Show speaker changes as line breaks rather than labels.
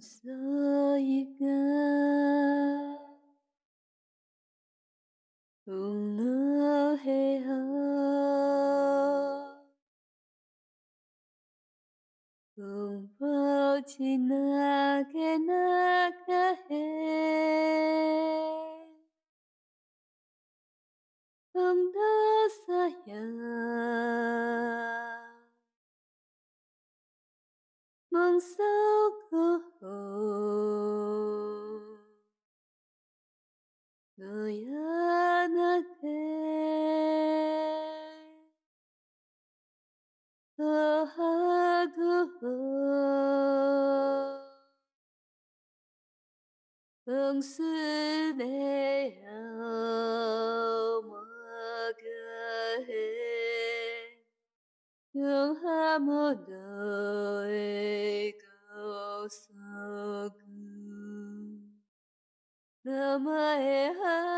色一个，乌鲁黑河，乌波奇那个那个黑，乌鲁色呀。梦搜过。khổ người anate ahago hương sư đề hào mơ cơ hề thương ham một đời cầu sống namaha